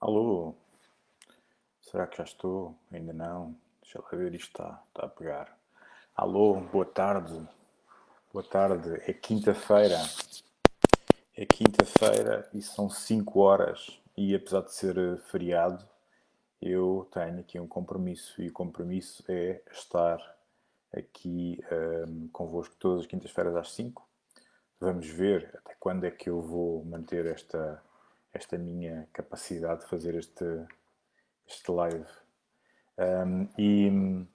Alô? Será que já estou? Ainda não? Deixa lá ver, isto está, está a pegar. Alô, boa tarde. Boa tarde. É quinta-feira. É quinta-feira e são 5 horas. E apesar de ser eh, feriado, eu tenho aqui um compromisso. E o compromisso é estar aqui um, ehm, convosco todas as quintas-feiras às 5. Vamos ver até quando é que eu vou manter esta esta minha capacidade de fazer este, este live. Um, e,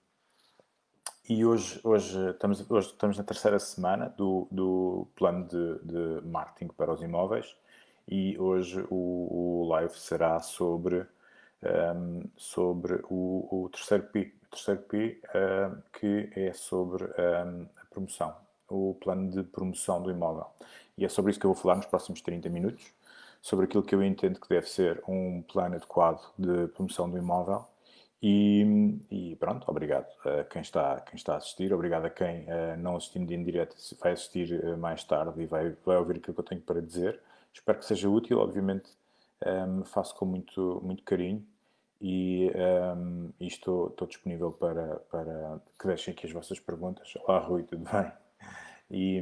e hoje, hoje, estamos, hoje estamos na terceira semana do, do plano de, de marketing para os imóveis e hoje o, o live será sobre, um, sobre o, o, terceiro P, terceiro P um, que é sobre a promoção, o plano de promoção do imóvel. E é sobre isso que eu vou falar nos próximos 30 minutos sobre aquilo que eu entendo que deve ser um plano adequado de promoção do imóvel. E, e pronto, obrigado a quem está, quem está a assistir, obrigado a quem uh, não assistindo em direto vai assistir uh, mais tarde e vai, vai ouvir aquilo que eu tenho para dizer. Espero que seja útil, obviamente um, ehm, faço com muito, muito carinho e, um, ehm, e estou, estou, disponível para, para que deixem aqui as vossas perguntas. Olá Rui, tudo bem? E,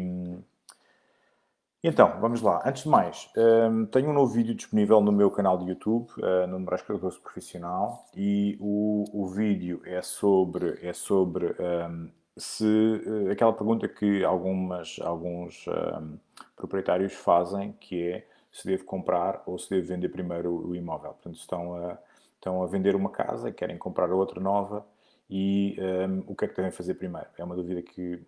então, vamos lá. Antes de mais, um, tenho um novo vídeo disponível no meu canal de YouTube, uh, no Moraes Cardoso Profissional, e o, o vídeo é sobre, é sobre um, se, uh, aquela pergunta que algumas, alguns um, proprietários fazem, que é se devo comprar ou se devo vender primeiro o, o imóvel. Portanto, estão a, estão a vender uma casa, querem comprar outra nova, e um, o que é que devem fazer primeiro? É uma dúvida que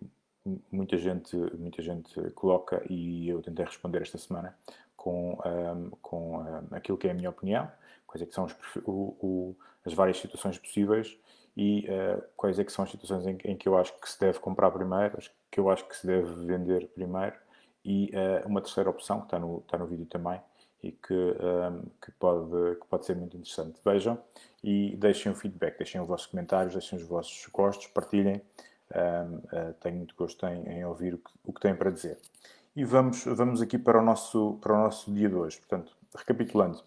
muita gente, muita gente coloca e eu tentei responder esta semana com, um, com um, aquilo que é a minha opinião, quais é que são os, o, o, as várias situações possíveis e uh, quais é que são as situações em, em, que eu acho que se deve comprar primeiro, que eu acho que se deve vender primeiro e uh, uma terceira opção que está no, está no vídeo também e que, um, que, pode, que pode ser muito interessante. Vejam e deixem o feedback, deixem os vossos comentários, deixem os vossos gostos, partilhem uh, tenho muito gosto em, em ouvir o que, o que têm para dizer. E vamos, vamos aqui para o, nosso, para o nosso dia de hoje. Portanto, recapitulando.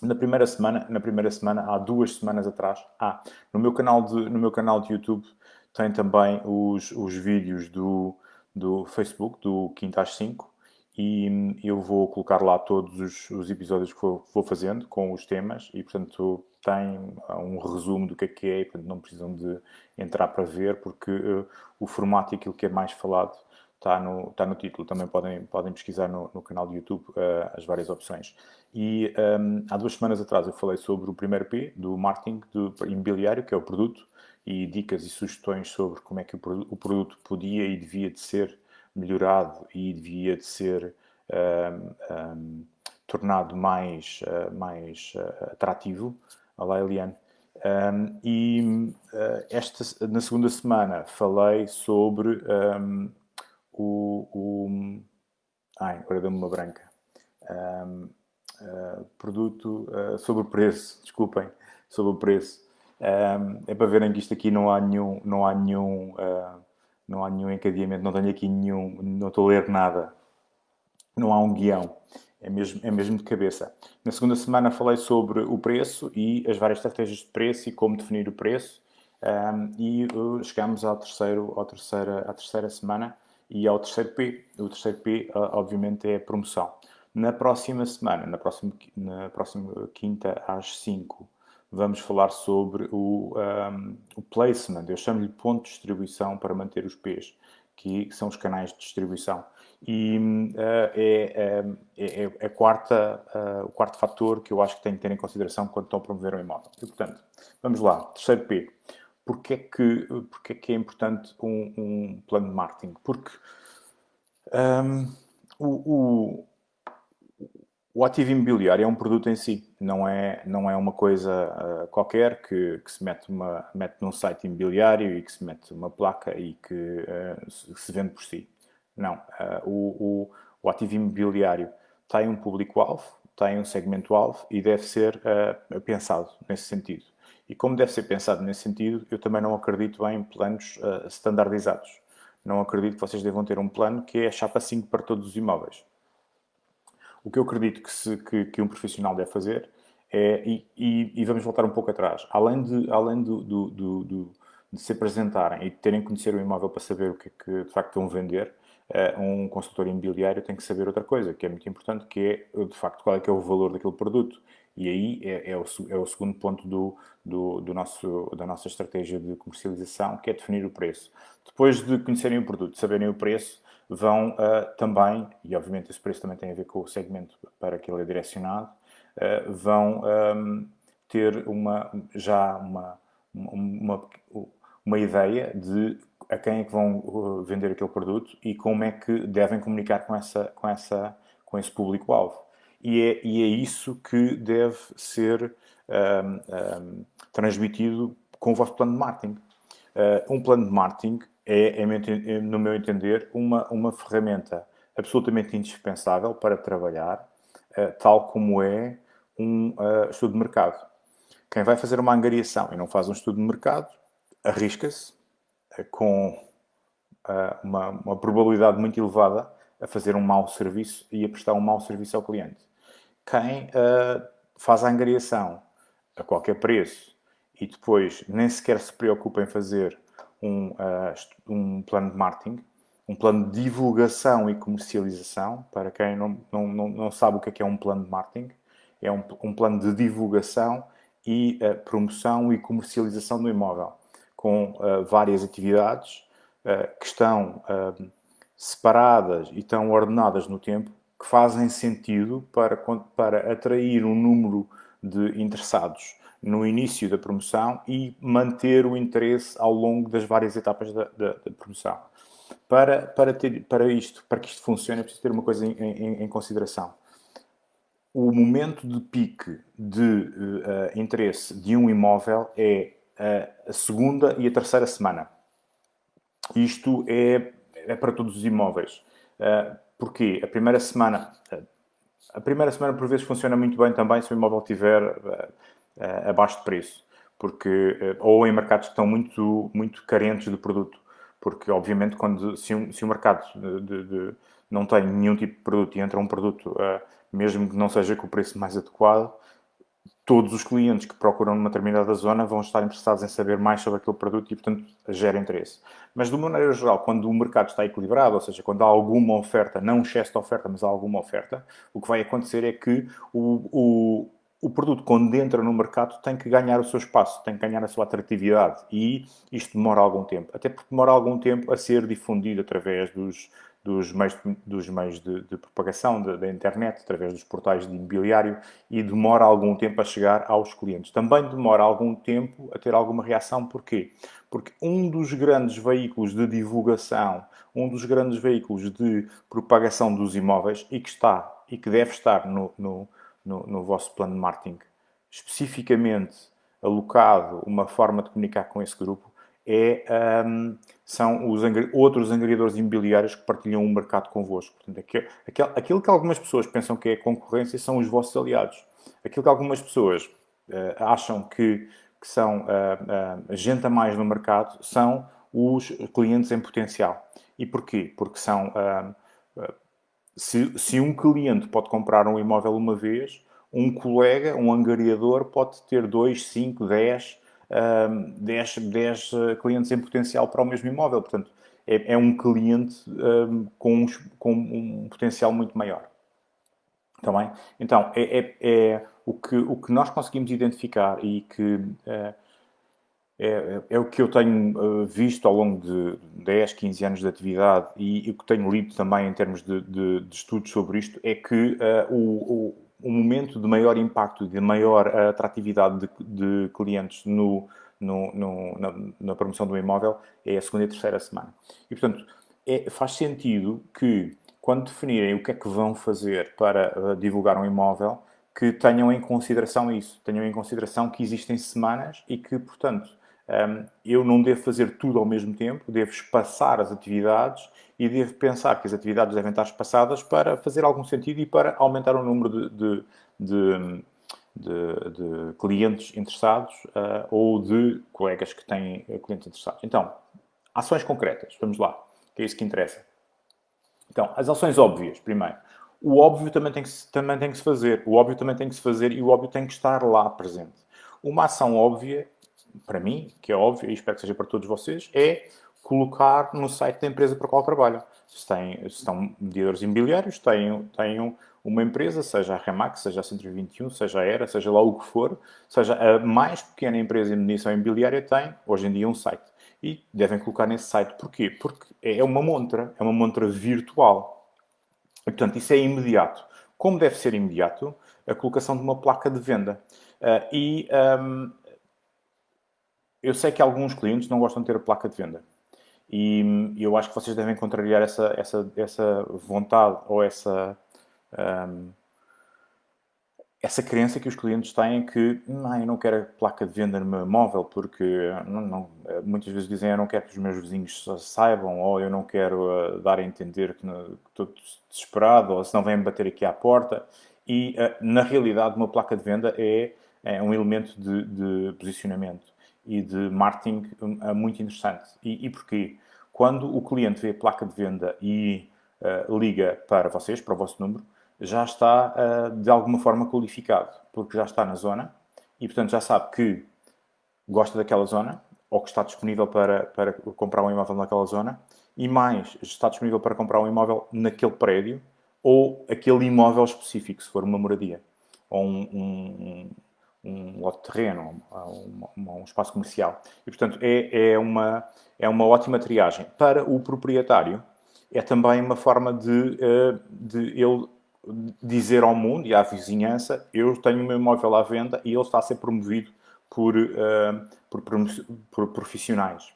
Na primeira semana, na primeira semana, há duas semanas atrás, ah, no meu canal de, no meu canal de YouTube tem também os, os vídeos do, do Facebook, do Quinta às 5, e eu vou colocar lá todos os, os episódios que vou, vou, fazendo com os temas e, portanto, tem um resumo do que é que é e, portanto, não precisam de entrar para ver porque uh, o formato e aquilo que é mais falado está no, está no título. Também podem, podem pesquisar no, no canal do YouTube uh, as várias opções. E um, há duas semanas atrás eu falei sobre o primeiro P do marketing do imobiliário, que é o produto, e dicas e sugestões sobre como é que o, o produto podia e devia de ser melhorado e devia de ser um, um, tornado mais, uh, mais uh, atrativo. Olá, Eliane. Um, e uh, esta, na segunda semana falei sobre o, o... Ai, agora deu-me uma branca. produto sobre o preço, desculpem, sobre o preço. é para verem que isto aqui não há nenhum, não há nenhum não há nenhum encadeamento, não tenho aqui nenhum, não estou a ler nada, não há um guião, é mesmo, é mesmo de cabeça. Na segunda semana falei sobre o preço e as várias estratégias de preço e como definir o preço um, e uh, chegamos ao terceiro, ao terceira, à terceira semana e ao terceiro P. O terceiro P, uh, obviamente, é a promoção. Na próxima semana, na próxima, na próxima quinta às 5, vamos falar sobre o, um, o placement. Eu chamo-lhe ponto de distribuição para manter os P's, que são os canais de distribuição. E uh, é, é, é, é quarta, uh, o quarto fator que eu acho que tem que ter em consideração quando estão a promover um imóvel. E, portanto, vamos lá. Terceiro P. Porquê é que, porquê é, que é importante um, um plano de marketing? Porque um, o, o ativo imobiliário é um produto em si, não é, não é uma coisa uh, qualquer que, que, se mete, uma, mete num site imobiliário e que se mete uma placa e que uh, se vende por si. Não. Uh, o, o, o, ativo imobiliário tem um público-alvo, tem um segmento-alvo e deve ser pensado nesse sentido. E como deve ser pensado nesse sentido, eu também não acredito em planos standardizados. Não acredito que vocês devam ter um plano que é a chapa 5 para todos os imóveis o que eu acredito que, se, que, que um profissional deve fazer É, e, e, e, vamos voltar um pouco atrás. Além de, além do, do, do, do de se apresentarem e de terem que conhecer o imóvel para saber o que é que de facto vão vender, uh, um consultor imobiliário tem que saber outra coisa, que é muito importante, que é de facto qual é que é o valor daquele produto. E aí é, é, o, é o, segundo ponto do, do, do, nosso, da nossa estratégia de comercialização, que é definir o preço. Depois de conhecerem o produto, saberem o preço, vão uh, também, e obviamente esse preço também tem a ver com o segmento para que ele é direcionado, uh, vão um, ter uma, já uma, uma, uma ideia de a quem é que vão uh, vender aquele produto e como é que devem comunicar com, essa, com, essa, com esse público-alvo. E é, e é isso que deve ser um, um, transmitido com o vosso plano de marketing. Uh, um plano de marketing é, é, no meu entender, uma, uma ferramenta absolutamente indispensável para trabalhar, uh, tal como é um uh, estudo de mercado. Quem vai fazer uma angariação e não faz um estudo de mercado, arrisca-se uh, com uma, uma, probabilidade muito elevada a fazer um mau serviço e a prestar um mau serviço ao cliente. Quem faz a angariação a qualquer preço e depois nem sequer se preocupa em fazer um, uh, um plano de marketing, um plano de divulgação e comercialização. Para quem não, não, não sabe o que é, que é um plano de marketing, é um, um plano de divulgação e uh, promoção e comercialização do imóvel, com uh, várias atividades que estão separadas e estão ordenadas no tempo, que fazem sentido para, para atrair um número de interessados no início da promoção e manter o interesse ao longo das várias etapas da, da, da promoção. Para, para, ter, para, isto, para que isto funcione, é preciso ter uma coisa em, em, em consideração. O momento de pique de uh, interesse de um imóvel é uh, a segunda e a terceira semana. Isto é, é para todos os imóveis. Uh, porquê? A primeira semana... A primeira semana, por vezes, funciona muito bem também se o imóvel tiver uh, abaixo de preço, porque, ou em mercados que estão muito, muito carentes de produto, porque obviamente quando, se, um, se o mercado de, de, não tem nenhum tipo de produto e entra um produto, mesmo que não seja com o preço mais adequado, todos os clientes que procuram numa determinada zona vão estar interessados em saber mais sobre aquele produto e, portanto, gera interesse. Mas, de uma maneira geral, quando o mercado está equilibrado, ou seja, quando há alguma oferta, não um excesso de oferta, mas há alguma oferta, o que vai acontecer é que o, o, o produto, quando entra no mercado, tem que ganhar o seu espaço, tem que ganhar a sua atratividade. E isto demora algum tempo. Até porque demora algum tempo a ser difundido através dos, dos meios, dos meios de, de propagação da internet, através dos portais de imobiliário, e demora algum tempo a chegar aos clientes. Também demora algum tempo a ter alguma reação. Porquê? Porque um dos grandes veículos de divulgação, um dos grandes veículos de propagação dos imóveis, e que está e que deve estar no, no no, no vosso plano de marketing, especificamente alocado uma forma de comunicar com esse grupo, é, um, são os outros angariadores imobiliários que partilham o mercado convosco. Portanto, aquilo, aquilo que algumas pessoas pensam que é concorrência são os vossos aliados. Aquilo que algumas pessoas uh, acham que, que são uh, uh, gente a mais no mercado são os clientes em potencial. E porquê? Porque são se, se um cliente pode comprar um imóvel uma vez, um colega, um angariador, pode ter 2, 5, 10, 10, 10 clientes em potencial para o mesmo imóvel. Portanto, é, é um cliente um, com, um, com, um, potencial muito maior. Também? Tá então, é, é, é, o, que, o que nós conseguimos identificar e que uh, é, é, o que eu tenho uh, visto ao longo de 10, 15 anos de atividade e, o que tenho lido também em termos de, de, de estudos sobre isto é que uh, o, o, momento de maior impacto, de maior atratividade de, de clientes no, no, no, na, na, promoção do imóvel é a segunda e terceira semana. E, portanto, é, faz sentido que, quando definirem o que é que vão fazer para uh, divulgar um imóvel, que tenham em consideração isso. Tenham em consideração que existem semanas e que, portanto, um, eu não devo fazer tudo ao mesmo tempo, devo espaçar as atividades e devo pensar que as atividades devem estar espaçadas para fazer algum sentido e para aumentar o número de, de, de, de clientes interessados uh, ou de colegas que têm uh, clientes interessados. Então, ações concretas, vamos lá, que é isso que interessa. Então, as ações óbvias, primeiro. o óbvio também tem, que, também tem que se fazer. O óbvio também tem que se fazer e o óbvio tem que estar lá presente. Uma ação óbvia, para mim, que é óbvia e espero que seja para todos vocês, é colocar no site da empresa para a qual trabalham. Se, tem, se estão mediadores imobiliários, tenham, tenham uma empresa, seja a Remax, seja a 121, seja a ERA, seja lá o que for, seja a mais pequena empresa de mediação imobiliária, tem hoje em dia um site. E devem colocar nesse site. Porquê? Porque é uma montra, é uma montra virtual. E, portanto, isso é imediato. Como deve ser imediato? A colocação de uma placa de venda. Uh, e um, eu sei que alguns clientes não gostam de ter a placa de venda. E eu acho que vocês devem contrariar essa, essa, essa vontade ou essa, um, essa crença que os clientes têm que não, eu não quero a placa de venda no meu móvel porque não, não, muitas vezes dizem eu não quero que os meus vizinhos saibam ou eu não quero uh, dar a entender que, que estou desesperado ou se não vêm bater aqui à porta. E uh, na realidade uma placa de venda é, é um elemento de, de posicionamento e de marketing é muito interessante. E, e porquê? Quando o cliente vê a placa de venda e uh, liga para vocês, para o vosso número, já está uh, de alguma forma qualificado, porque já está na zona e, portanto, já sabe que gosta daquela zona ou que está disponível para, para comprar um imóvel naquela zona e mais, está disponível para comprar um imóvel naquele prédio ou aquele imóvel específico, se for uma moradia ou um, um um lote de terreno, um, um, espaço comercial. E, portanto, é, é, uma, é uma ótima triagem. Para o proprietário, é também uma forma de, eh, de ele dizer ao mundo e à vizinhança eu tenho o meu imóvel à venda e ele está a ser promovido por, uh, por, por, profissionais.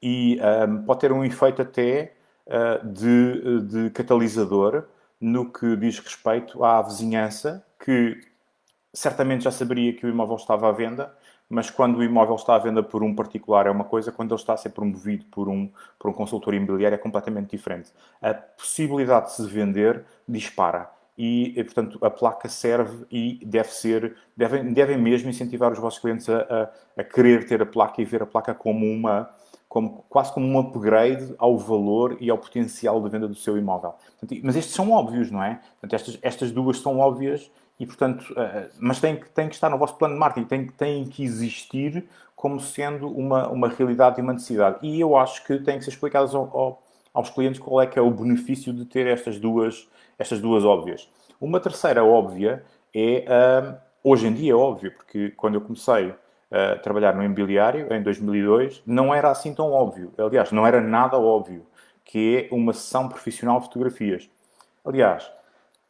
E eh, pode ter um efeito até de, de catalisador no que diz respeito à vizinhança que certamente já saberia que o imóvel estava à venda, mas quando o imóvel está à venda por um particular é uma coisa, quando ele está a ser promovido por um, por um consultor imobiliário é completamente diferente. A possibilidade de se vender dispara. E, portanto, a placa serve e deve ser, devem, devem mesmo incentivar os vossos clientes a, a, a querer ter a placa e ver a placa como uma, como, quase como um upgrade ao valor e ao potencial de venda do seu imóvel. Portanto, mas estes são óbvios, não é? Portanto, estas, estas duas são óbvias e, portanto, uh, mas tem que, tem que estar no vosso plano de marketing, tem, tem que existir como sendo uma, uma realidade e uma necessidade. E eu acho que tem que ser explicado ao, ao, aos clientes qual é que é o benefício de ter estas duas, estas duas óbvias. Uma terceira óbvia é, uh, hoje em dia é óbvio, porque quando eu comecei a trabalhar no imobiliário, em 2002, não era assim tão óbvio. Aliás, não era nada óbvio, que é uma sessão profissional de fotografias. Aliás,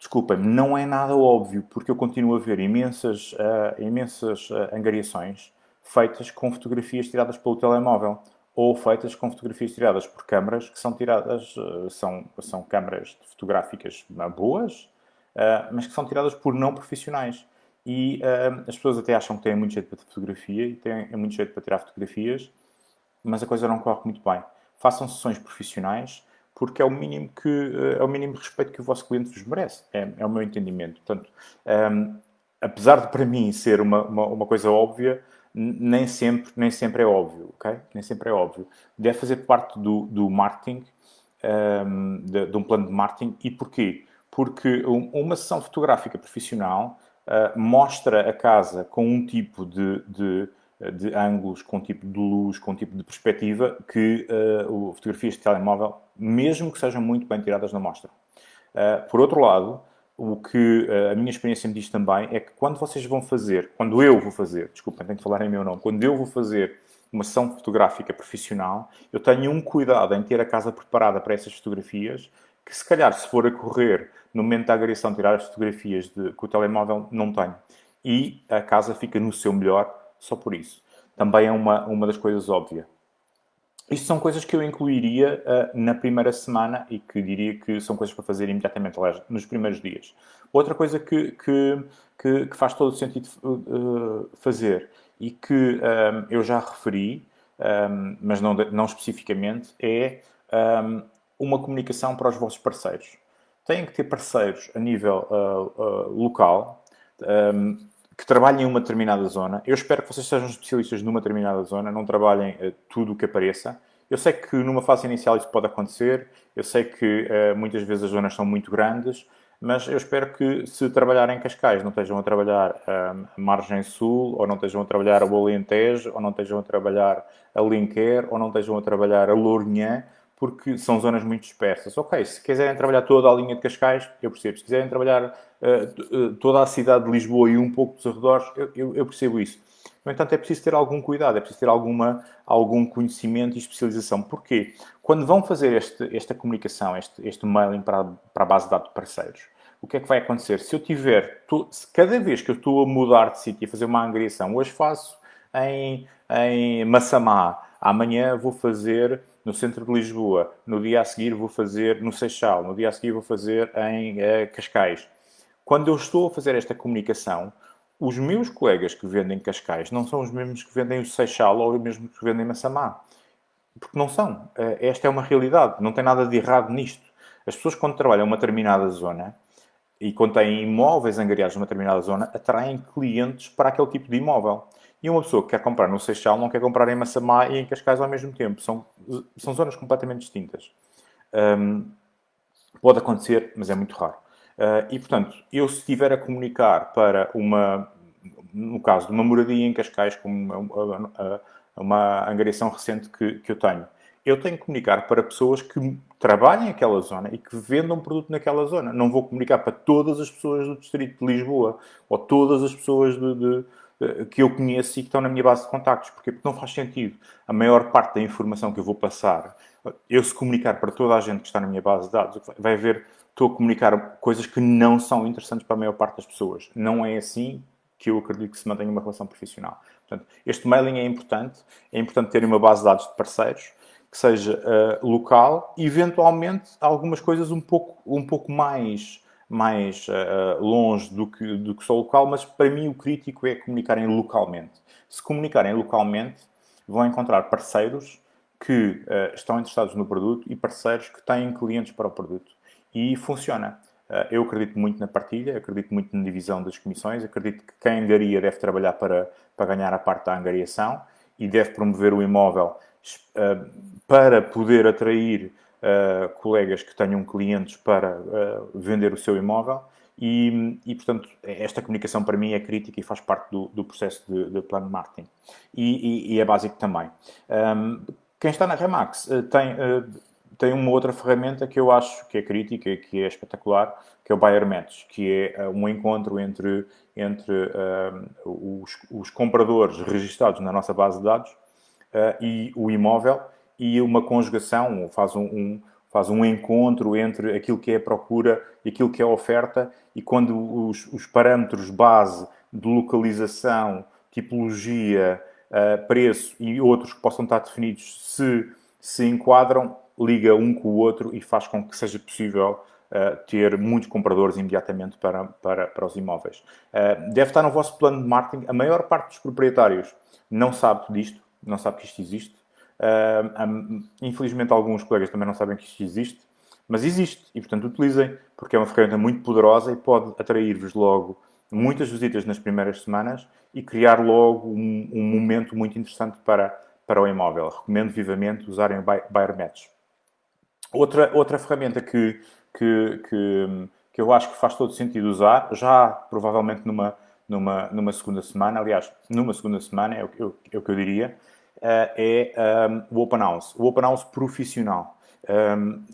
desculpem-me, não é nada óbvio, porque eu continuo a ver imensas, uh, imensas uh, angariações feitas com fotografias tiradas pelo telemóvel ou feitas com fotografias tiradas por câmaras que são tiradas, uh, são, são câmaras fotográficas boas, mas que são tiradas por não profissionais. E as pessoas até acham que têm muito jeito para fotografia e têm muito jeito para tirar fotografias, mas a coisa não corre muito bem. Façam sessões profissionais, porque é o mínimo que eh, é o mínimo respeito que o vosso cliente vos merece. É, é o meu entendimento. Portanto, um, ehm, apesar de para mim ser uma, uma, uma, coisa óbvia, nem sempre, nem sempre é óbvio, ok? Nem sempre é óbvio. Deve fazer parte do, do marketing, um, ehm, de, de, um plano de marketing. E porquê? Porque uma sessão fotográfica profissional uh, mostra a casa com um tipo de, de de ângulos, com tipo de luz, com tipo de perspectiva, que uh, fotografias de telemóvel, mesmo que sejam muito bem tiradas, não mostram. Uh, por outro lado, o que uh, a minha experiência me diz também é que quando vocês vão fazer, quando eu vou fazer, desculpem, tenho que falar em meu nome, quando eu vou fazer uma sessão fotográfica profissional, eu tenho um cuidado em ter a casa preparada para essas fotografias, que se calhar se for a correr no momento da agressão tirar as fotografias de, com o telemóvel, não tenho. E a casa fica no seu melhor só por isso. Também é uma, uma das coisas óbvias. Isto são coisas que eu incluiria uh, na primeira semana e que diria que são coisas para fazer imediatamente, aliás, nos primeiros dias. Outra coisa que, que, que, que faz todo o sentido uh, fazer e que um, eh, eu já referi, um, mas não, não especificamente, é um, uma comunicação para os vossos parceiros. Têm que ter parceiros a nível uh, local, que trabalhem em uma determinada zona. Eu espero que vocês sejam especialistas numa determinada zona, não trabalhem uh, tudo o que apareça. Eu sei que numa fase inicial isso pode acontecer, eu sei que uh, muitas vezes as zonas são muito grandes, mas eu espero que se trabalharem em Cascais não estejam a trabalhar a Margem Sul, ou não estejam a trabalhar a Alentejo, ou não estejam a trabalhar a Linquer, ou não estejam a trabalhar a Lourinhã, porque são zonas muito dispersas. Ok, se quiserem trabalhar toda a linha de Cascais, eu percebo. Se quiserem trabalhar uh, toda a cidade de Lisboa e um pouco dos arredores, eu, eu, eu, percebo isso. No entanto, é preciso ter algum cuidado, é preciso ter alguma, algum conhecimento e especialização. Porquê? Quando vão fazer este, esta comunicação, este, este mailing para, para a base de dados de parceiros, o que é que vai acontecer? Se eu tiver, se cada vez que eu estou a mudar de sítio e fazer uma angriação, hoje faço em, em Massamá, amanhã vou fazer no centro de Lisboa, no dia a seguir vou fazer no Seixal, no dia a seguir vou fazer em uh, Cascais. Quando eu estou a fazer esta comunicação, os meus colegas que vendem Cascais não são os mesmos que vendem o Seixal ou os mesmos que vendem Massamá. Porque não são. Uh, esta é uma realidade. Não tem nada de errado nisto. As pessoas, quando trabalham uma determinada zona e quando têm imóveis angariados numa determinada zona, atraem clientes para aquele tipo de imóvel. E uma pessoa que quer comprar no Seixal não quer comprar em Massamá e em Cascais ao mesmo tempo. São, são zonas completamente distintas. Um, pode acontecer, mas é muito raro. Uh, e, portanto, eu se estiver a comunicar para uma, no caso de uma moradia em Cascais, como uma, uma angariação recente que, que eu tenho, eu tenho que comunicar para pessoas que trabalhem naquela zona e que vendam produto naquela zona. Não vou comunicar para todas as pessoas do distrito de Lisboa ou todas as pessoas de, de que eu conheço e que estão na minha base de contactos. Porquê? Porque não faz sentido. A maior parte da informação que eu vou passar, eu se comunicar para toda a gente que está na minha base de dados, vai ver, estou a comunicar coisas que não são interessantes para a maior parte das pessoas. Não é assim que eu acredito que se mantenha uma relação profissional. Portanto, este mailing é importante. É importante ter uma base de dados de parceiros que seja uh, local, eventualmente algumas coisas um pouco, um pouco mais mais uh, longe do que, do que só local, mas para mim o crítico é comunicarem localmente. Se comunicarem localmente, vão encontrar parceiros que uh, estão interessados no produto e parceiros que têm clientes para o produto. E funciona. Uh, eu acredito muito na partilha, acredito muito na divisão das comissões, acredito que quem angaria deve trabalhar para, para ganhar a parte da angariação e deve promover o imóvel para poder atrair uh, colegas que tenham clientes para uh, vender o seu imóvel e, e, portanto, esta comunicação para mim é crítica e faz parte do, do processo de, de, plano marketing. E, e, e é básico também. Um, quem está na Remax uh, tem, tem uma outra ferramenta que eu acho que é crítica que é espetacular, que é o Buyer Match, que é um encontro entre, entre os, os, compradores registados na nossa base de dados e o imóvel e uma conjugação, faz um, um, faz um encontro entre aquilo que é a procura e aquilo que é a oferta, e quando os, os parâmetros base de localização, tipologia, uh, preço e outros que possam estar definidos se se enquadram, liga um com o outro e faz com que seja possível uh, ter muitos compradores imediatamente para, para, para os imóveis. Uh, deve estar no vosso plano de marketing. A maior parte dos proprietários não sabe disto, não sabe que isto existe. Uh, infelizmente, alguns colegas também não sabem que isto existe, mas existe e, portanto, utilizem, porque é uma ferramenta muito poderosa e pode atrair-vos logo muitas visitas nas primeiras semanas e criar logo um, um, momento muito interessante para, para o imóvel. Recomendo vivamente usarem o Buyer Match. Outra, outra ferramenta que, que, que, que eu acho que faz todo sentido usar, já provavelmente numa, numa, numa segunda semana, aliás, numa segunda semana é o, é o que eu diria, é um, o Open House, o Open House profissional. Um,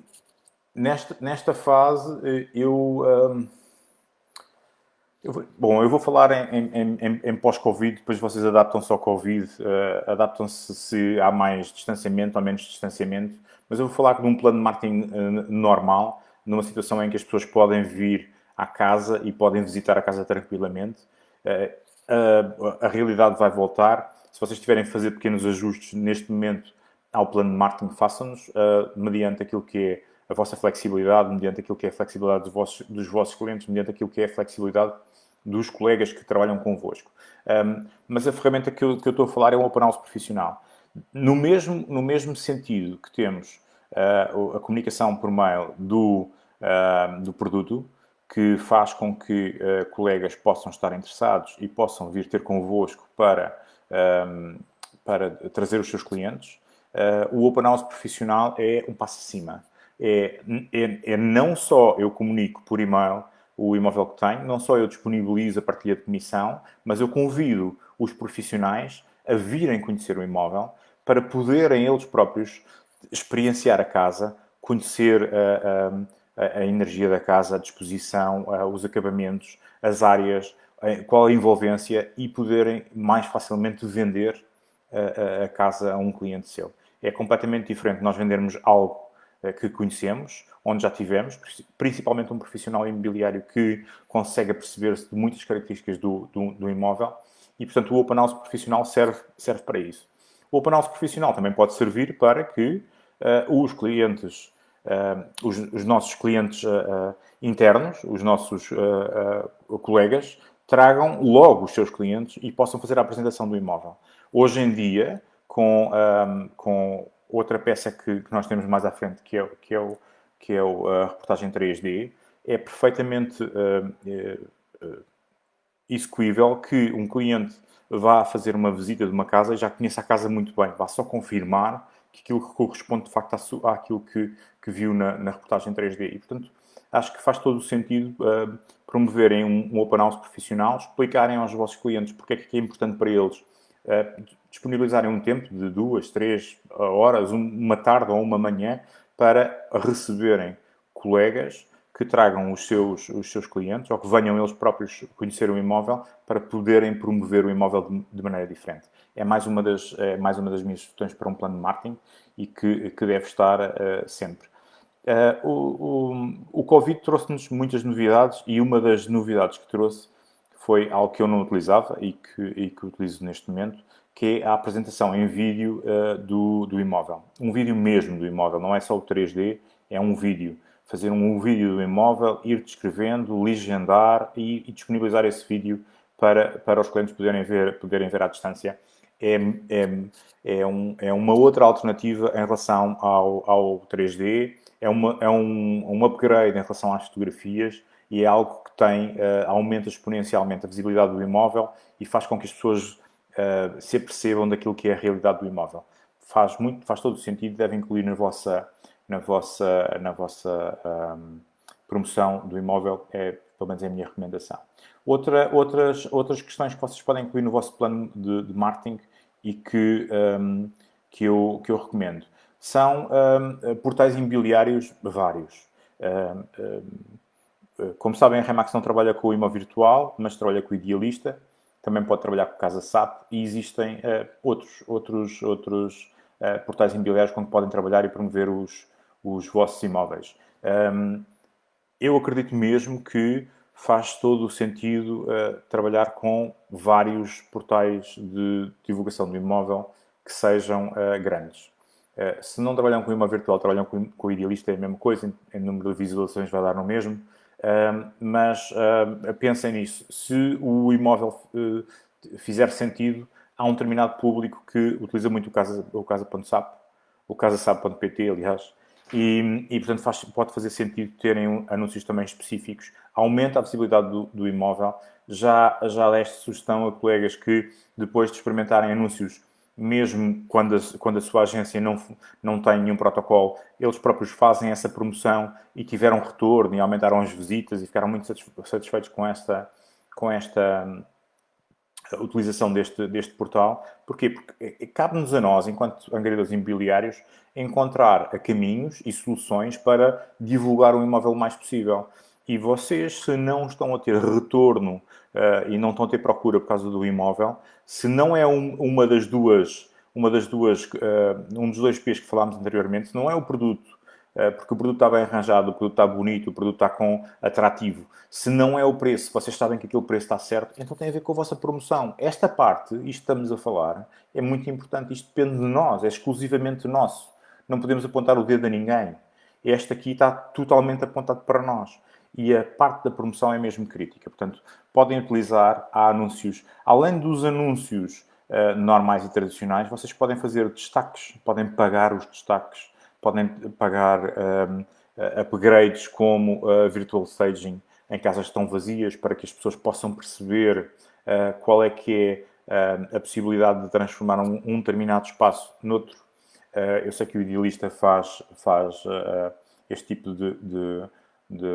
nesta, nesta fase, eu, um, eu vou, bom, eu vou falar em, em, em, em pós-Covid, depois vocês adaptam-se ao Covid, uh, adaptam-se se há mais distanciamento ou menos distanciamento, mas eu vou falar de um plano de marketing uh, normal, numa situação em que as pessoas podem vir à casa e podem visitar a casa tranquilamente. Uh, a realidade vai voltar se vocês tiverem a fazer pequenos ajustes neste momento ao plano de marketing, façam-nos uh, mediante aquilo que é a vossa flexibilidade, mediante aquilo que é a flexibilidade dos vossos, dos vossos clientes, mediante aquilo que é a flexibilidade dos colegas que trabalham convosco. Um, mas a ferramenta que eu, que eu, estou a falar é um Open House profissional. No mesmo, no mesmo sentido que temos uh, a comunicação por mail do, uh, do produto, que faz com que uh, colegas possam estar interessados e possam vir ter convosco para um, para trazer os seus clientes. Uh, o Open House profissional é um passo acima. É, é, é, não só eu comunico por e-mail, o imóvel que tenho, não só eu disponibilizo a partilha de comissão, mas eu convido os profissionais a virem conhecer o imóvel para poderem eles próprios experienciar a casa, conhecer a, a, a energia da casa, a disposição, os acabamentos, as áreas, qual a envolvência e poderem mais facilmente vender a, a casa a um cliente seu. É completamente diferente nós vendermos algo eh, que conhecemos, onde já tivemos, principalmente um profissional imobiliário que consegue perceber-se de muitas características do, do, do, imóvel e, portanto, o Open House profissional serve, serve para isso. O Open House profissional também pode servir para que uh, os clientes, uh, os, os, nossos clientes uh, internos, os nossos colegas, tragam logo os seus clientes e possam fazer a apresentação do imóvel. Hoje em dia, com, um, com outra peça que, que, nós temos mais à frente, que é, que é, o, que é o, a reportagem 3D, é perfeitamente uh, uh, execuível que um cliente vá fazer uma visita de uma casa e já conheça a casa muito bem, vá só confirmar que aquilo que corresponde de facto àquilo que, que viu na, na, reportagem 3D. E, portanto, acho que faz todo o sentido uh, promoverem um, um open house profissional, explicarem aos vossos clientes porque é que é importante para eles uh, disponibilizarem um tempo de duas, três horas, uma tarde ou uma manhã para receberem colegas que tragam os seus, os seus clientes ou que venham eles próprios conhecer o imóvel para poderem promover o imóvel de, de maneira diferente. É mais uma das, é mais uma das minhas sugestões para um plano de marketing e que, que deve estar uh, sempre. Uh, o, o, o Covid trouxe-nos muitas novidades e uma das novidades que trouxe foi algo que eu não utilizava e que, e que utilizo neste momento, que é a apresentação em vídeo uh, do, do imóvel. Um vídeo mesmo do imóvel, não é só o 3D, é um vídeo. Fazer um vídeo do imóvel, ir descrevendo, legendar e, e disponibilizar esse vídeo para, para os clientes poderem ver, poderem ver à distância. É, é, é, um, é uma outra alternativa em relação ao, ao 3D, é, uma, é um, um upgrade em relação às fotografias e é algo que tem, uh, aumenta exponencialmente a visibilidade do imóvel e faz com que as pessoas uh, se apercebam daquilo que é a realidade do imóvel. Faz, muito, faz todo o sentido, deve incluir na vossa, na vossa, na vossa um, promoção do imóvel, é pelo menos é a minha recomendação. Outra, outras, outras questões que vocês podem incluir no vosso plano de, de marketing e que, um, que, eu, que eu recomendo são um, portais imobiliários vários. como sabem, a Remax não trabalha com o imóvel virtual, mas trabalha com o idealista também pode trabalhar com Casa SAP e existem uh, outros, outros, outros uh, portais imobiliários com que podem trabalhar e promover os, os vossos imóveis. Um, eu acredito mesmo que faz todo o sentido uh, trabalhar com vários portais de divulgação do imóvel que sejam grandes. se não trabalham com imóvel virtual, trabalham com, com o idealista, é a mesma coisa, em, em número de visualizações vai dar no mesmo mas uh, pensem nisso. Se o imóvel uh, fizer sentido, há um determinado público que utiliza muito o casa, o casa.sap, o casasap.pt, aliás, e, e, portanto faz, pode fazer sentido terem anúncios também específicos. Aumenta a visibilidade do, do imóvel. Já, já deste sugestão a colegas que depois de experimentarem anúncios mesmo quando a, quando a sua agência não, não tem nenhum protocolo, eles próprios fazem essa promoção e tiveram retorno e aumentaram as visitas e ficaram muito satisfeitos com esta, com esta hum, utilização deste, deste portal. Porquê? Porque cabe-nos a nós, enquanto angariadores imobiliários, encontrar caminhos e soluções para divulgar o imóvel o mais possível. E vocês, se não estão a ter retorno uh, e não estão a ter procura por causa do imóvel, se não é um, uma das duas, uma das duas uh, um dos dois P's que falámos anteriormente, não é o produto, porque o produto está bem arranjado, o produto está bonito, o produto está com atrativo. Se não é o preço, vocês sabem que aquele preço está certo, então tem a ver com a vossa promoção. Esta parte, isto estamos a falar, é muito importante, isto depende de nós, é exclusivamente nosso. Não podemos apontar o dedo a ninguém. Este aqui está totalmente apontado para nós e a parte da promoção é mesmo crítica. Portanto, podem utilizar há anúncios, além dos anúncios uh, normais e tradicionais, vocês podem fazer destaques, podem pagar os destaques, podem pagar um, upgrades como uh, virtual staging em casas que estão vazias para que as pessoas possam perceber uh, qual é que é a possibilidade de transformar um, um determinado espaço noutro. eu sei que o idealista faz, faz este tipo de, de de,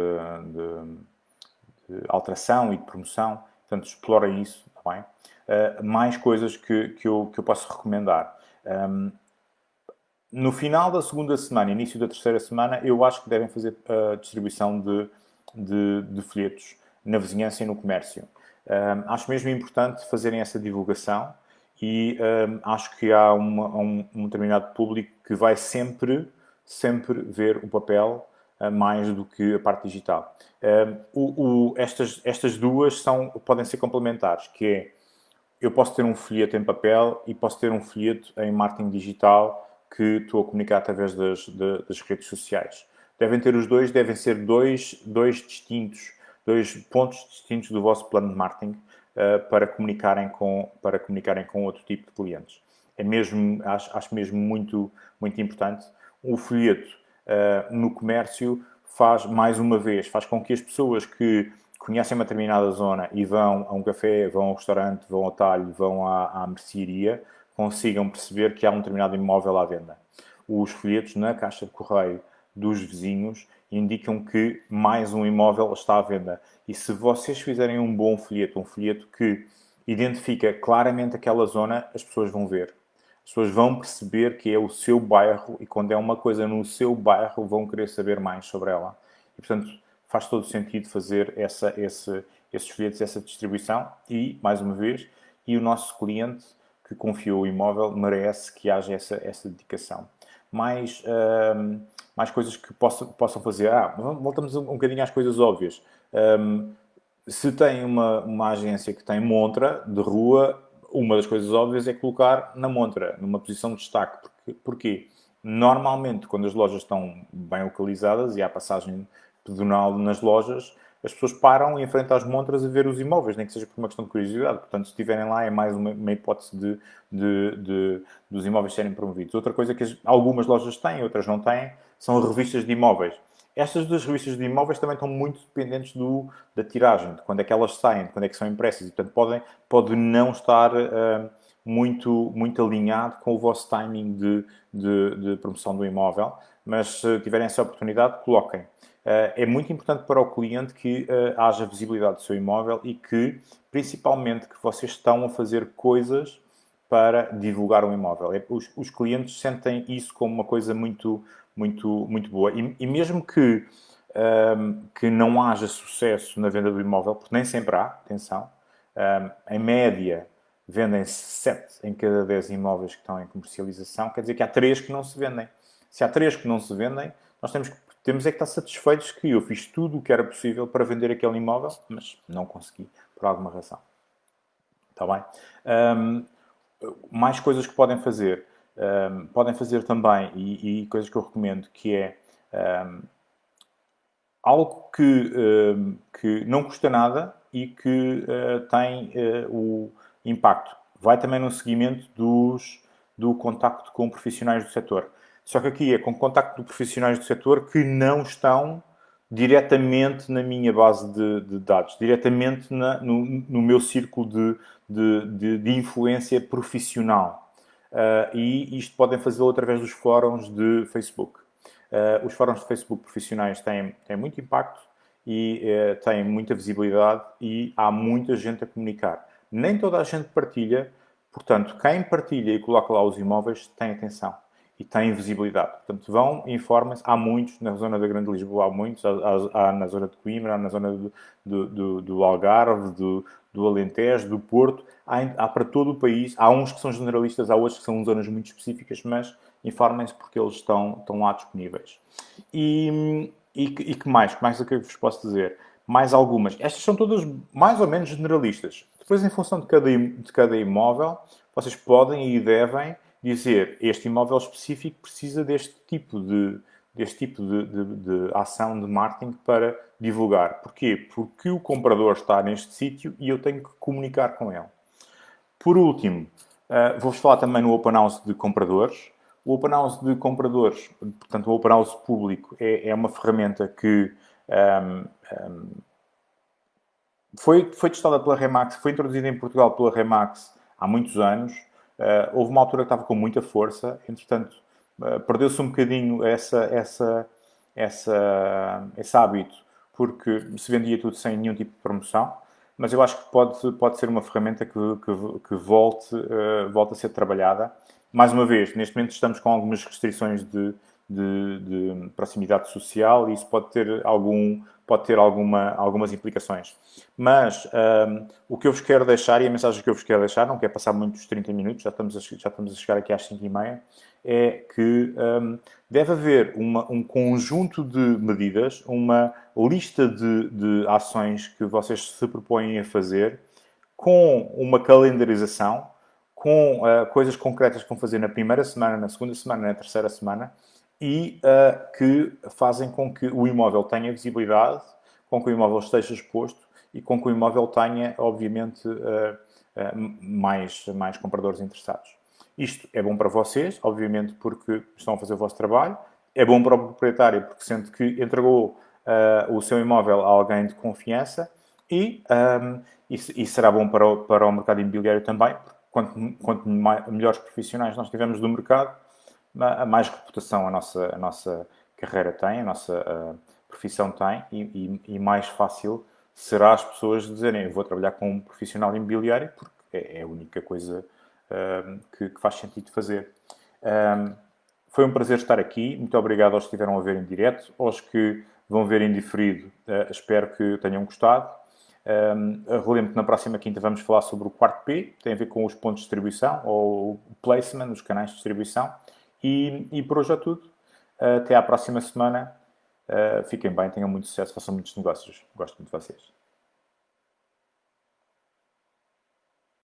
de, alteração e de promoção. Portanto, explora isso, está bem? Uh, mais coisas que, que, eu, que eu posso recomendar. Um, no final da segunda semana, início da terceira semana, eu acho que devem fazer a distribuição de, de, de folhetos na vizinhança e no comércio. Um, acho mesmo importante fazerem essa divulgação e um, acho que há uma, um, um, determinado público que vai sempre, sempre ver o papel uh, mais do que a parte digital. O, o, estas, estas duas são, podem ser complementares, que é, eu posso ter um folheto em papel e posso ter um folheto em marketing digital que estou a comunicar através das, das redes sociais. Devem ter os dois, devem ser dois, dois distintos, dois pontos distintos do vosso plano de marketing uh, para, comunicarem com, para comunicarem com outro tipo de clientes. É mesmo, acho, acho mesmo muito, muito importante. O folheto uh, no comércio faz, mais uma vez, faz com que as pessoas que conhecem uma determinada zona e vão a um café, vão a um restaurante, vão ao talho, vão à, à mercearia, consigam perceber que há um determinado imóvel à venda. Os folhetos na caixa de correio dos vizinhos indicam que mais um imóvel está à venda. E se vocês fizerem um bom folheto, um folheto que identifica claramente aquela zona, as pessoas vão ver. As pessoas vão perceber que é o seu bairro e quando é uma coisa no seu bairro vão querer saber mais sobre ela. E, portanto, faz todo sentido fazer essa, esse, esses folhetos, essa distribuição e, mais uma vez, e o nosso cliente que confiou o imóvel merece que haja essa, essa dedicação. Mais, um, mais coisas que possam, possam fazer. Ah, voltamos um, bocadinho às coisas óbvias. Um, se tem uma, uma agência que tem montra de rua, uma das coisas óbvias é colocar na montra, numa posição de destaque. Porque, porquê? Normalmente, quando as lojas estão bem localizadas e há passagem pedonal nas lojas, as pessoas param em frente às montras a ver os imóveis, nem que seja por uma questão de curiosidade. Portanto, se estiverem lá, é mais uma, uma hipótese de, de, de, dos imóveis serem promovidos. Outra coisa que as, algumas lojas têm, outras não têm, são revistas de imóveis. Estas duas revistas de imóveis também estão muito dependentes do, da tiragem, de quando é que elas saem, de quando é que são impressas. E, portanto, podem, pode não estar uh, muito, muito alinhado com o vosso timing de, de, de promoção do imóvel. Mas, se tiverem essa oportunidade, coloquem. Eh, é muito importante para o cliente que eh, haja visibilidade do seu imóvel e que, principalmente, que vocês estão a fazer coisas para divulgar um imóvel. É, os, os clientes sentem isso como uma coisa muito, muito, muito boa. E, e mesmo que, um, ehm, que não haja sucesso na venda do imóvel, porque nem sempre há, atenção, um, ehm, em média vendem-se 7 em cada 10 imóveis que estão em comercialização, quer dizer que há 3 que não se vendem. Se há 3 que não se vendem, nós temos que temos é que estar satisfeitos que eu fiz tudo o que era possível para vender aquele imóvel, mas não consegui, por alguma razão. Está bem? Um, mais coisas que podem fazer. Um, podem fazer também, e, e, coisas que eu recomendo, que é um, algo que, que não custa nada e que uh, tem uh, o impacto. Vai também no seguimento dos, do contacto com profissionais do setor. Só que aqui é com contacto de profissionais do setor que não estão diretamente na minha base de, de dados, diretamente na, no, no, meu círculo de, de, de influência profissional. Uh, e isto podem fazê-lo através dos fóruns de Facebook. Uh, os fóruns de Facebook profissionais têm, têm muito impacto e uh, têm muita visibilidade e há muita gente a comunicar. Nem toda a gente partilha, portanto, quem partilha e coloca lá os imóveis tem atenção e têm visibilidade. Portanto, vão, informem-se. Há muitos, na zona da Grande Lisboa há muitos, há, há na zona de Coimbra, há na zona do, do, do, do Algarve, do, do Alentejo, do Porto. Há, há, para todo o país. Há uns que são generalistas, há outros que são zonas muito específicas, mas informem-se porque eles estão, estão lá disponíveis. E, e, e que mais? Que mais é que eu vos posso dizer? Mais algumas. Estas são todas mais ou menos generalistas. Depois, em função de cada, de cada imóvel, vocês podem e devem dizer este imóvel específico precisa deste tipo de, deste tipo de, de, de, ação de marketing para divulgar. Porquê? Porque o comprador está neste sítio e eu tenho que comunicar com ele. Por último, uh, vou-vos falar também no Open House de compradores. O Open House de compradores, portanto, o Open House público, é, é uma ferramenta que um, um, foi, foi testada pela Remax, foi introduzida em Portugal pela Remax há muitos anos Uh, houve uma altura que estava com muita força, entretanto, uh, perdeu-se um bocadinho essa, essa, essa, esse hábito porque se vendia tudo sem nenhum tipo de promoção, mas eu acho que pode, pode ser uma ferramenta que, que, que volte, uh, volte a ser trabalhada. Mais uma vez, neste momento estamos com algumas restrições de, de, de proximidade social e isso pode ter, algum, pode ter alguma, algumas implicações. Mas um, o que eu vos quero deixar, e a mensagem que eu vos quero deixar, não quer passar muitos 30 minutos, já estamos a, já estamos a chegar aqui às 5 e meia, é que um, deve haver uma, um conjunto de medidas, uma lista de, de ações que vocês se propõem a fazer com uma calendarização, com uh, coisas concretas que vão fazer na primeira semana, na segunda semana, na terceira semana, e uh, que fazem com que o imóvel tenha visibilidade, com que o imóvel esteja exposto e com que o imóvel tenha, obviamente, uh, uh, mais, mais compradores interessados. Isto é bom para vocês, obviamente, porque estão a fazer o vosso trabalho. É bom para o proprietário, porque sente que entregou o seu imóvel a alguém de confiança. E, um, e, e, será bom para o, para o mercado imobiliário também, porque quanto, quanto mais, melhores profissionais nós tivermos do mercado, mais reputação a nossa, a nossa carreira tem, a nossa profissão tem e, e, e, mais fácil será as pessoas dizerem vou trabalhar com um profissional imobiliário porque é, é a única coisa uh, que, que, faz sentido fazer. Um, foi um prazer estar aqui. Muito obrigado aos que estiveram a ver em direto, aos que vão ver em diferido. Uh, espero que tenham gostado. Um, relembro que na próxima quinta vamos falar sobre o quarto P, tem a ver com os pontos de distribuição ou o placement, os canais de distribuição. E, e por hoje é tudo. Até à próxima semana. Uh, fiquem bem, tenham muito sucesso, façam muitos negócios. Gosto muito de vocês.